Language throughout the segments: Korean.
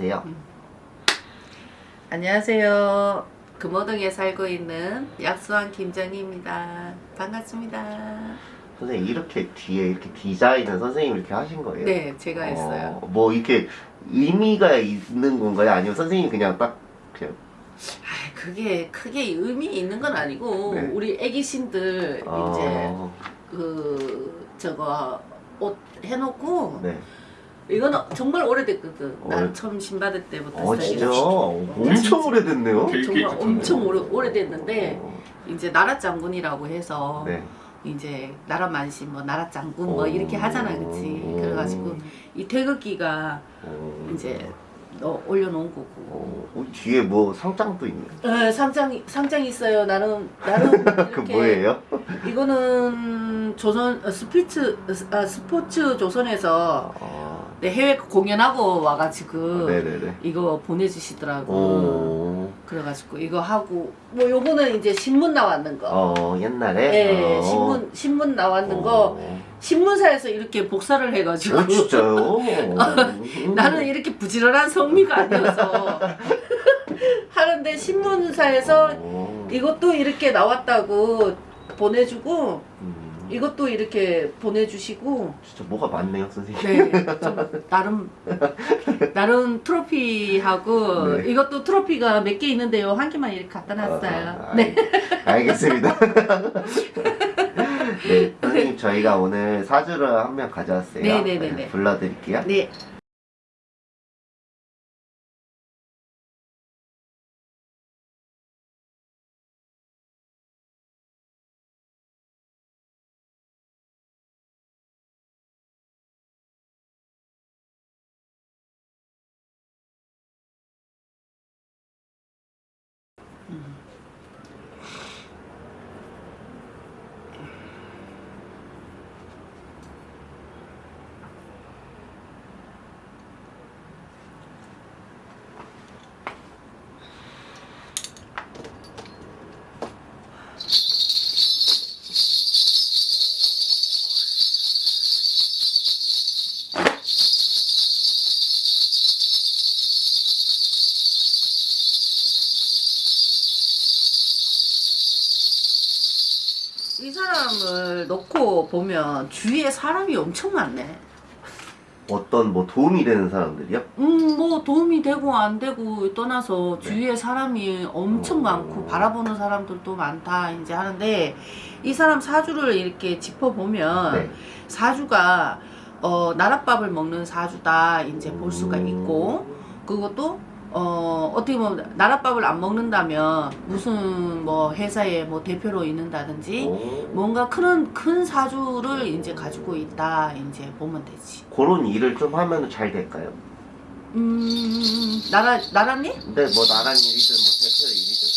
해주세요. 안녕하세요. 금호동에 살고 있는 약수왕 김정희입니다. 반갑습니다. 선생님 이렇게 뒤에 이렇게 디자인은 선생님이 이렇게 하신 거예요? 네, 제가 했어요. 어, 뭐 이렇게 의미가 있는 건가요? 아니면 선생님이 그냥 딱 그냥 아, 그게 크게 의미 있는 건 아니고 네. 우리 애기신들 이제 어, 그 저거 옷 해놓고 네. 이거는 정말 오래됐거든. 나 오래- 처음 신받을 때부터 어. 진짜 엄청 오래됐네요. 정말. 엄청 오래 오래됐는데 어, 이제 나라 장군이라고 해서 네. 이제 나라 만신 뭐 나라 장군 뭐 오. 이렇게 하잖아 그치 오. 그래가지고 이 태극기가 어, 이제 어, 올려놓은 거고 어, 어, 뒤에 뭐 상장도 있네요. 어, 상장 상장 있어요 나는 나는 그 뭐예요? 이거는 조선 어, 스피츠 아, 스포츠 조선에서 어, 네, 해외 공연하고 와가지고 네네네. 이거 보내주시더라고 오, 그래가지고 이거 하고 뭐 요거는 이제 신문 나왔는 거 어 옛날에. 네, 어. 신문 신문 나왔는 어. 거 신문사에서 이렇게 복사를 해가지고 어 진짜요? 나는 이렇게 부지런한 성미가 아니어서 하는데 신문사에서 어. 이것도 이렇게 나왔다고 보내주고 음, 이것도 이렇게 보내주시고 진짜 뭐가 많네요 선생님. 네, 좀 나름 나름 트로피하고 네. 이것도 트로피가 몇 개 있는데요 한 개만 이렇게 갖다 놨어요. 아, 네. 알, 알겠습니다. 네, 선생님 저희가 오늘 사주를 한 명 가져왔어요. 네네네네. 불러드릴게요. 네. 이 사람을 놓고 보면 주위에 사람이 엄청 많네. 어떤 뭐 도움이 되는 사람들이요? 음, 뭐 도움이 되고 안 되고 떠나서 주위에 사람이 엄청 어. 많고 바라보는 사람들도 많다 이제 하는데 이 사람 사주를 이렇게 짚어보면 네. 사주가 어, 나랏밥을 먹는 사주다 이제 볼 수가 음. 있고 그것도 어, 어떻게 보면 나랏밥을 안 먹는다면 무슨 뭐 회사에 뭐 대표로 있는다든지 오, 뭔가 큰, 큰 사주를 이제 가지고 있다 이제 보면 되지 그런 일을 좀 하면 잘 될까요? 음 나라 나라니? 근데 뭐 나란 일이든 뭐 대표 일이든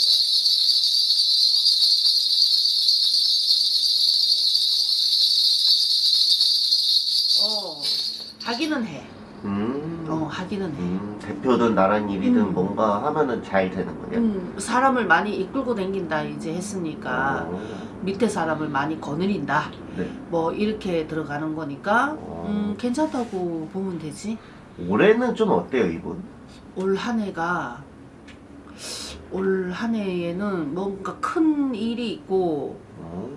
어 하기는 해. 어 하기는 해. 음, 대표든 나란 일이든 음. 뭔가 하면은 잘 되는 거예요. 음 사람을 많이 이끌고 다닌다 이제 했으니까 어, 밑에 사람을 많이 거느린다. 네. 뭐 이렇게 들어가는 거니까 어. 음 괜찮다고 보면 되지. 올해는 좀 어때요 이분? 올 한 해가 올 한 해에는 뭔가 큰 일이 있고 어,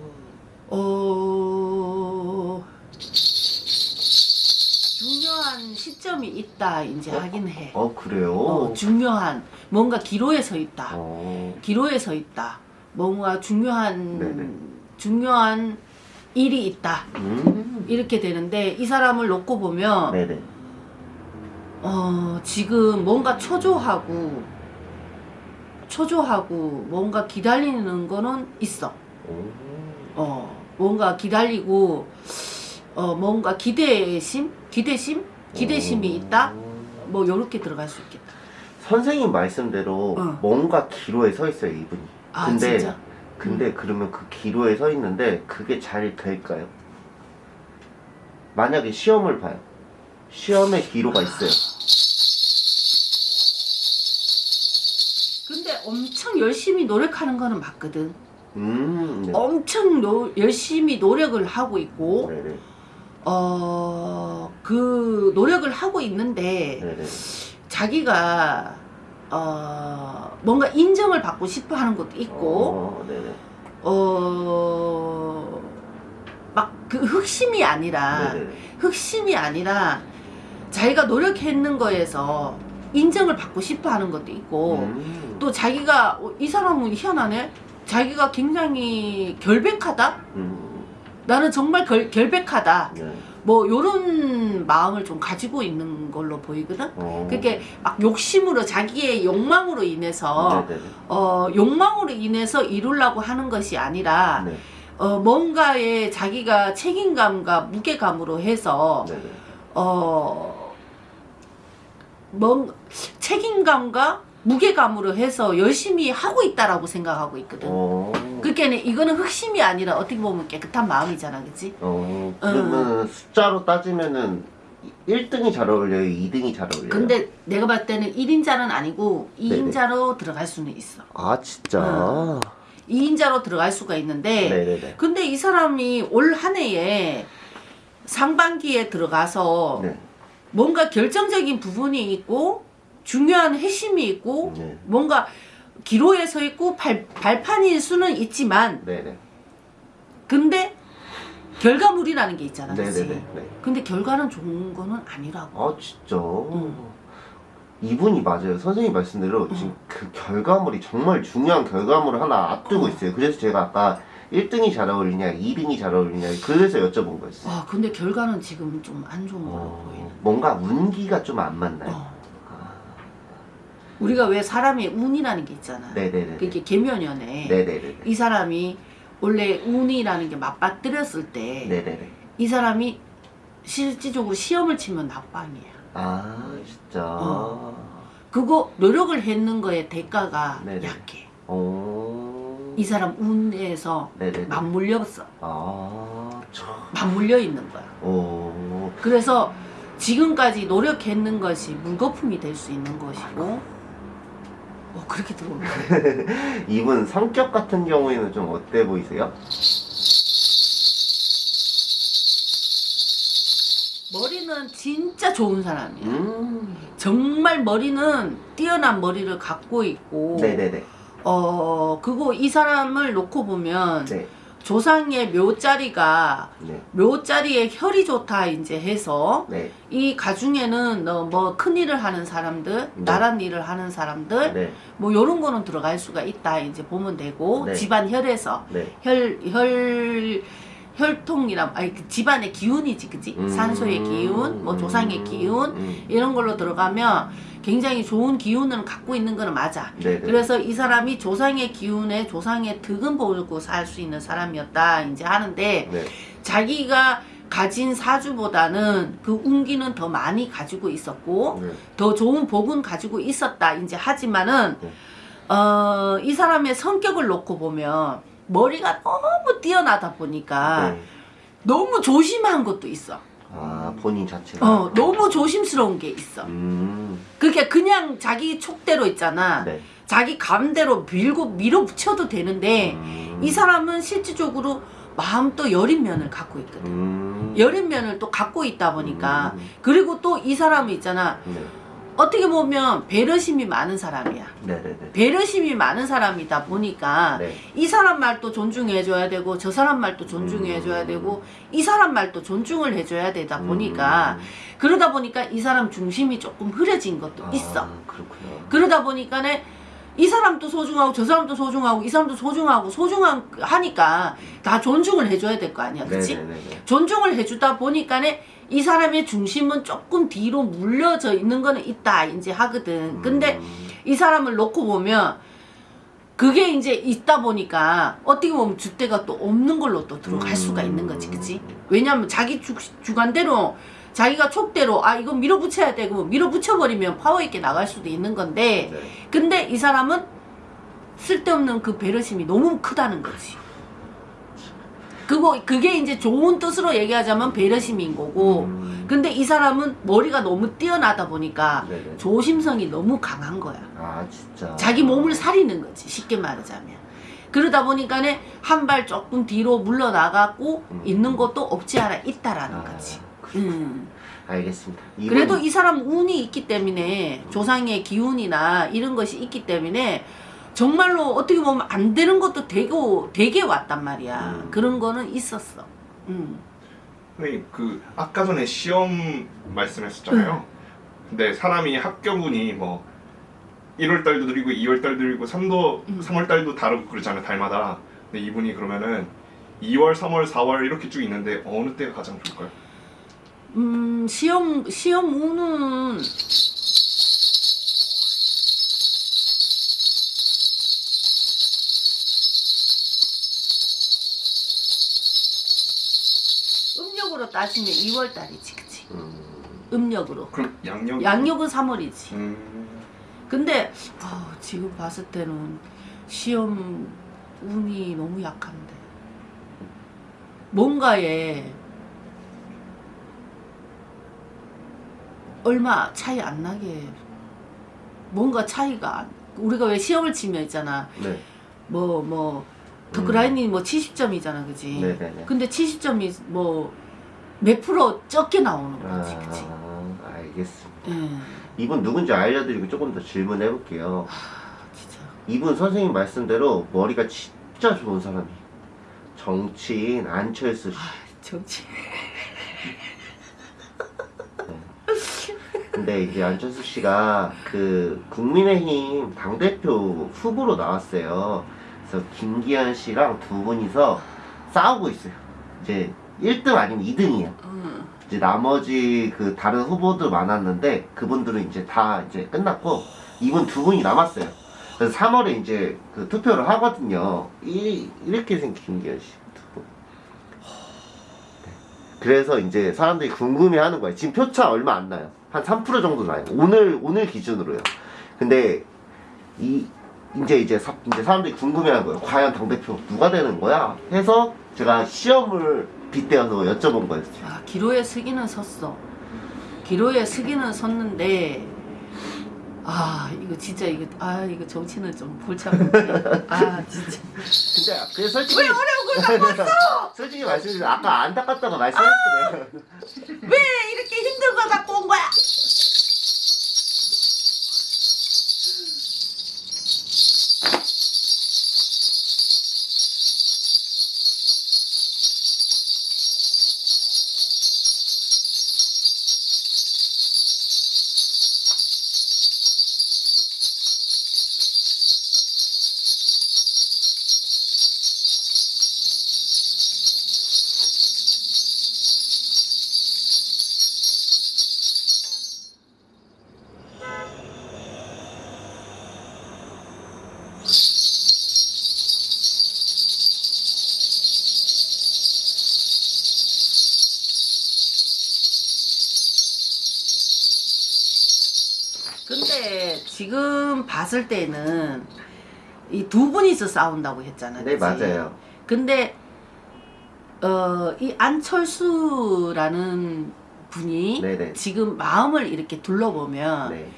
어 중요한 시점이 있다 이제 하긴 해. 어 그래요? 어, 중요한 뭔가 기로에 서 있다. 어, 기로에 서 있다. 뭔가 중요한 네네. 중요한 일이 있다. 음, 이렇게 되는데 이 사람을 놓고 보면 네네. 어, 지금 뭔가 초조하고 초조하고 뭔가 기다리는 거는 있어. 오, 어, 뭔가 기다리고 어, 뭔가 기대심, 기대심, 기대심이 있다. 오. 뭐 요렇게 들어갈 수 있겠다. 선생님 말씀대로 어. 뭔가 기로에 서 있어요 이분이. 아 근데 진짜? 근데 그러면 그 기로에 서 있는데 그게 잘 될까요? 만약에 시험을 봐요. 시험에 기로가 있어요. 근데 엄청 열심히 노력하는 거는 맞거든. 음, 네. 엄청 노- 열심히 노력을 하고 있고 네네. 어, 그 노력을 하고 있는데 네네. 자기가 어 뭔가 인정을 받고 싶어 하는 것도 있고 어, 네네. 어막 그 흑심이 아니라 네네. 흑심이 아니라 자기가 노력했는 거에서 인정을 받고 싶어 하는 것도 있고 음. 또 자기가 어, 이 사람은 희한하네 자기가 굉장히 결백하다 음. 나는 정말 결, 결백하다 네. 뭐 요런 마음을 좀 가지고 있는 걸로 보이거든 어. 그게 막 욕심으로 자기의 욕망으로 인해서 네네네. 어 욕망으로 인해서 이루려고 하는 것이 아니라 네. 어 뭔가에 자기가 책임감과 무게감으로 해서 네네. 어, 뭔 책임감과 무게감으로 해서 열심히 하고 있다라고 생각하고 있거든. 어. 그러니까 이거는 흑심이 아니라 어떻게 보면 깨끗한 마음이잖아, 그치? 어. 그러면 숫자로 따지면은 1등이 잘 어울려요? 2등이 잘 어울려요? 근데 내가 봤을 때는 1인자는 아니고 네네. 2인자로 들어갈 수는 있어. 아 진짜. 응. 2인자로 들어갈 수가 있는데, 네네네. 근데 이 사람이 올 한 해에 상반기에 들어가서 네. 뭔가 결정적인 부분이 있고 중요한 핵심이 있고 네. 뭔가 기로에 서 있고 발, 발판일 수는 있지만 네네. 근데 결과물이라는 게 있잖아? 네네네. 네. 근데 결과는 좋은 거는 아니라고 아 진짜. 응. 이분이 맞아요. 선생님 말씀대로 지금 그 결과물이 정말 중요한 결과물을 하나 앞두고 있어요. 그래서 제가 아까 1등이 잘 어울리냐, 2등이 잘 어울리냐, 그래서 여쭤본 거였어요. 와 근데 결과는 지금 좀 안 좋은 걸로 어, 보이네 뭔가 운기가 좀 안 맞나요? 어. 아, 우리가 왜 사람의 운이라는 게 있잖아 네네네. 그게 계면연에 네네네. 이 사람이 원래 운이라는 게 맞받들였을 때 이. 사람이 실질적으로 시험을 치면 낙방이야 아 진짜. 어. 그거 노력을 했는 거에 대가가 네네. 약해. 어. 이 사람 운에서 네네네. 맞물렸어. 아 참. 맞물려 있는 거야. 오. 그래서 지금까지 노력했는 것이 물거품이 될 수 있는 것이고, 어, 그렇게 들어오네. 이분 성격 같은 경우에는 좀 어때 보이세요? 머리는 진짜 좋은 사람이야. 음. 정말 머리는 뛰어난 머리를 갖고 있고, 네네네. 어, 그거 이 사람을 놓고 보면 네. 조상의 묘자리가 네. 묘자리에 혈이 좋다 이제 해서 네. 이 가중에는 어, 뭐 큰 일을 하는 사람들, 네. 나란 일을 하는 사람들 네. 뭐 요런 거는 들어갈 수가 있다 이제 보면 되고 네. 집안 혈에서 네. 혈혈 혈통이랑 아니 그 집안의 기운이지 그지 음. 산소의 기운 뭐 조상의 기운 음. 이런 걸로 들어가면 굉장히 좋은 기운을 갖고 있는 거는 맞아 네네. 그래서 이 사람이 조상의 기운에 조상의 득은 보고 살 수 있는 사람이었다 이제 하는데 네. 자기가 가진 사주보다는 그 운기는 더 많이 가지고 있었고 네. 더 좋은 복은 가지고 있었다 이제 하지만은 네. 어, 이 사람의 성격을 놓고 보면 머리가 너무 뛰어나다 보니까 네. 너무 조심한 것도 있어. 아 본인 자체가. 어, 너무 조심스러운 게 있어. 음. 그게 그냥 자기 촉대로 있잖아. 네. 자기 감대로 밀고 밀어붙여도 되는데 음. 이 사람은 실질적으로 마음도 여린 면을 갖고 있거든. 음. 여린 면을 또 갖고 있다 보니까 음. 그리고 또 이 사람이 있잖아. 네. 어떻게 보면 배려심이 많은 사람이야. 네네네. 배려심이 많은 사람이다 보니까 네. 이 사람 말도 존중해줘야 되고 저 사람 말도 존중해줘야 음. 되고 이 사람 말도 존중을 해줘야 되다 보니까 음. 그러다 보니까 이 사람 중심이 조금 흐려진 것도 아, 있어. 그렇구나. 그러다 보니까는 이 사람도 소중하고 저 사람도 소중하고 이 사람도 소중하고 소중한 하니까 다 존중을 해줘야 될 거 아니야, 그렇지? 네네네. 존중을 해주다 보니까는 이 사람의 중심은 조금 뒤로 물려져 있는 거는 있다 이제 하거든. 근데 음. 이 사람을 놓고 보면 그게 이제 있다 보니까 어떻게 보면 주대가 또 없는 걸로 또 들어갈 수가 있는 거지, 그치? 왜냐면 자기 주, 주관대로 자기가 촉대로 아 이거 밀어붙여야 되고 밀어붙여버리면 파워 있게 나갈 수도 있는 건데 네. 근데 이 사람은 쓸데없는 그 배려심이 너무 크다는 거지. 그거 그게 이제 좋은 뜻으로 얘기하자면 배려심인 거고 음. 근데 이 사람은 머리가 너무 뛰어나다 보니까 네네. 조심성이 너무 강한 거야. 아 진짜. 자기 몸을 사리는 거지 쉽게 말하자면 그러다 보니까 는 한 발 조금 뒤로 물러나가고 음. 있는 것도 없지 않아 있다라는 아, 거지. 음. 알겠습니다. 이분- 그래도 이 사람 운이 있기 때문에 조상의 기운이나 이런 것이 있기 때문에 정말로 어떻게 보면 안 되는 것도 되고 되게 왔단 말이야. 음. 그런 거는 있었어. 음. 그 아까 전에 시험 말씀했었잖아요. 근데 사람이 합격운이 뭐 1월 달도 드리고 2월 달도 드리고 3도 음. 3월 달도 다르고 그러잖아요 달마다. 근데 이분이 그러면은 2월, 3월, 4월 이렇게 쭉 있는데 어느 때가 가장 좋을까요? 음, 시험 시험 운은 음력으로 따지면 2월 달이지, 그치? 음, 음력으로. 그럼 양력 양력은 3월이지. 음, 근데 아, 지금 봤을 때는 시험 운이 너무 약한데 뭔가에 얼마 차이 안 나게 뭔가 차이가 안- 우리가 왜 시험을 치면 있잖아 네. 뭐 뭐 더그라인이 뭐 70점이잖아 그지 네네네. 근데 70점이 뭐 몇 프로 적게 나오는 거지 아, 알겠습니다. 예. 이분 누군지 알려드리고 조금 더 질문해 볼게요. 진짜 이분 선생님 말씀대로 머리가 진짜 좋은 사람이에요. 정치인 안철수 씨. 정치 근데 이제 안철수 씨가 그 국민의힘 당대표 후보로 나왔어요. 그래서 김기현 씨랑 두 분이서 싸우고 있어요. 이제 1등 아니면 2등이에요. 응. 이제 나머지 그 다른 후보들 많았는데 그분들은 이제 다 이제 끝났고 이분 두 분이 남았어요. 그래서 3월에 이제 그 투표를 하거든요. 이, 이렇게 생긴 김기현 씨두 분. 네. 그래서 이제 사람들이 궁금해 하는 거예요. 지금 표차 얼마 안 나요. 한 3% 정도 나요. 오늘 오늘 기준으로요. 근데 이 이제 이제 사, 이제 사람들이 궁금해하는 거예요. 과연 당 대표 누가 되는 거야? 해서 제가 시험을 빗대어서 여쭤본 거였어요. 아, 기로에 서기는 섰어. 기로에 서기는 섰는데, 아, 이거 진짜, 이거, 아, 이거 정치는 좀 골치 아픈데. 아, 진짜. 근데 그 솔직히 왜 어려운 걸 갖고 왔어? 솔직히 말씀드리면 아까 안타깝다고 말씀했어요. 왜 근데 지금 봤을 때는 이 두 분이서 싸운다고 했잖아. 네 그치? 맞아요. 근데 어, 이 안철수라는 분이 네네. 지금 마음을 이렇게 둘러보면 네.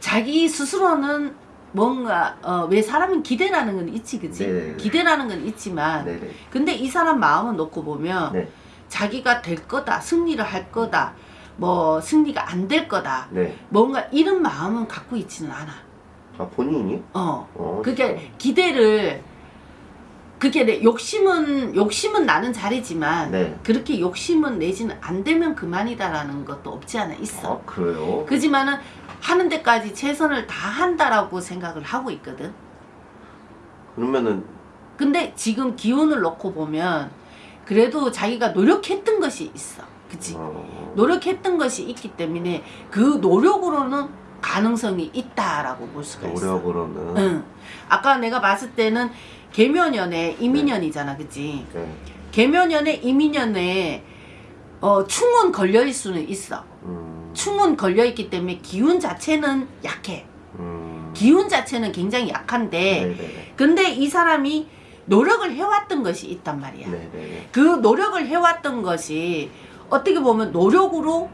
자기 스스로는 뭔가 어, 왜 사람은 기대라는 건 있지 그치? 네네네. 기대라는 건 있지만 네네. 근데 이 사람 마음을 놓고 보면 네. 자기가 될 거다 승리를 할 거다 뭐 승리가 안 될 거다 네. 뭔가 이런 마음은 갖고 있지는 않아 아 본인이? 어 어. 그게 기대를 그게 내 욕심은 욕심은 나는 잘이지만 네. 그렇게 욕심은 내지는 안 되면 그만이다라는 것도 없지 않아 있어 아 그래요? 그지만은 하는 데까지 최선을 다 한다라고 생각을 하고 있거든 그러면은 근데 지금 기운을 놓고 보면 그래도 자기가 노력했던 것이 있어 그치 어, 노력했던 것이 있기 때문에 그 노력으로는 가능성이 있다라고 볼 수가 있어 노력으로는 응. 아까 내가 봤을 때는 개묘년에 이민년이잖아, 그치? 네. 개묘년에 이민년에 어, 충은 걸려있을 수는 있어. 음, 충은 걸려있기 때문에 기운 자체는 약해. 음, 기운 자체는 굉장히 약한데, 네네네. 근데 이 사람이 노력을 해왔던 것이 있단 말이야. 네네네. 그 노력을 해왔던 것이 어떻게 보면 노력으로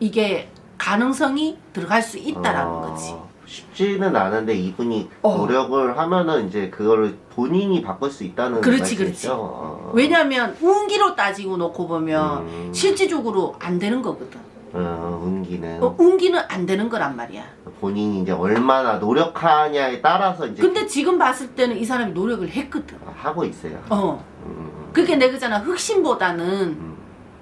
이게 가능성이 들어갈 수 있다라는 아, 거지. 쉽지는 않은데 이분이 어. 노력을 하면은 이제 그거를 본인이 바꿀 수 있다는 그렇지? 그렇지. 어. 왜냐면 운기로 따지고 놓고 보면 음. 실질적으로 안 되는 거거든. 어, 운기는 어, 운기는 안 되는 거란 말이야. 본인이 이제 얼마나 노력하냐에 따라서 이제 근데 지금 봤을 때는 이 사람이 노력을 했거든. 하고 있어요. 어. 음, 그게 내가 그잖아. 흑심보다는 음,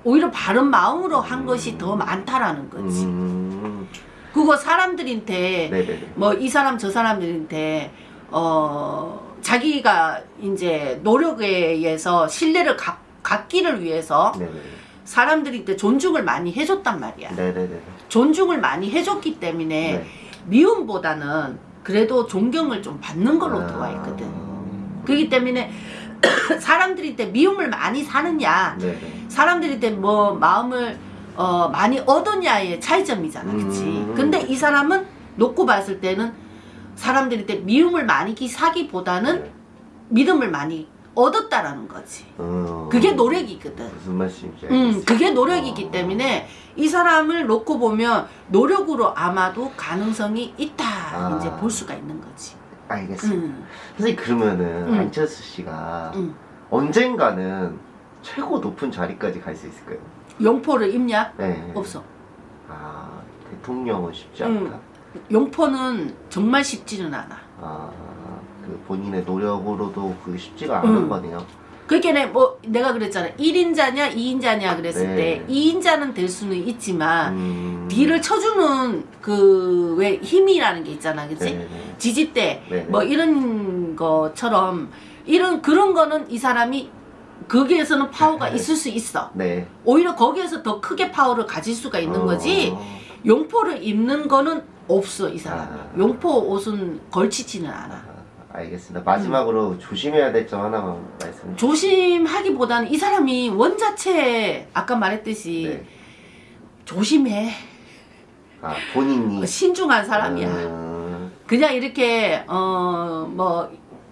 오히려 바른 마음으로 한 것이 더 많다라는 거지. 음, 그거 사람들한테. 뭐 이 사람 저 사람들한테 어 자기가 이제 노력에 의해서 신뢰를 갖, 갖기를 위해서 네네. 사람들한테 존중을 많이 해줬단 말이야. 네네네. 존중을 많이 해줬기 때문에 네. 미움보다는 그래도 존경을 좀 받는 걸로 아. 들어와 있거든. 그렇기 때문에 사람들한테 미움을 많이 사느냐, 네네. 사람들한테 뭐 마음을 어, 많이 얻었냐의 차이점이잖아, 그치? 음. 근데 이 사람은 놓고 봤을 때는 사람들한테 미움을 많이 기- 사기보다는 네. 믿음을 많이 얻었다라는 거지. 어, 그게 노력이거든. 무슨 말씀인지 음, 알겠어요. 그게 노력이기 어. 때문에 이 사람을 놓고 보면 노력으로 아마도 가능성이 있다 아. 이제 볼 수가 있는 거지. 알겠습니다. 음, 선생님 그러면은 음. 안철수 씨가 음. 언젠가는 최고 높은 자리까지 갈 수 있을까요? 용포를 입냐? 네. 없어. 아 대통령은 쉽지 음. 않다. 용포는 정말 쉽지는 않아. 아그 본인의 노력으로도 그게 쉽지가 않은 음. 거네요. 그게 내, 뭐 내가 그랬잖아. 1인자냐 2인자냐 그랬을 네. 때 2인자는 될 수는 있지만 음. 뒤를 쳐주는 그 왜 힘이라는 게 있잖아. 그치? 네네. 지지대 네네. 뭐 이런 것처럼 이런 그런 거는 이 사람이 거기에서는 파워가 네. 있을 수 있어. 네. 오히려 거기에서 더 크게 파워를 가질 수가 있는 어. 거지. 용포를 입는 거는 없어 이 사람. 아. 용포 옷은 걸치지는 않아. 아, 알겠습니다. 마지막으로 조심해야 될 점 하나만 말씀. 해 조심하기보다는 이 사람이 원 자체 아까 말했듯이 네. 조심해. 아 본인이 신중한 사람이야. 음, 그냥 이렇게 어 뭐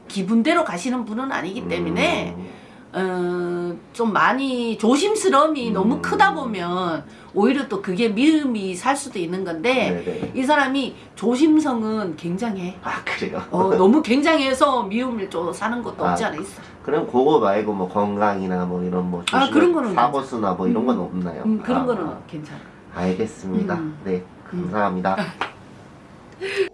기분대로 가시는 분은 아니기 때문에 음, 어, 좀 많이 조심스러움이 음. 너무 크다 보면 오히려 또 그게 미움이 살 수도 있는 건데 네네. 이 사람이 조심성은 굉장해. 아 그래요. 어, 너무 굉장해서 미움을 좀 사는 것도 없지 아, 않아 있어. 그럼 그거 말고 뭐 건강이나 뭐 이런 뭐 아, 조심할 그런 거는 사고수나 뭐 이런 건 음, 없나요? 음, 그런 아, 거는 괜찮아. 알겠습니다. 음. 네 감사합니다.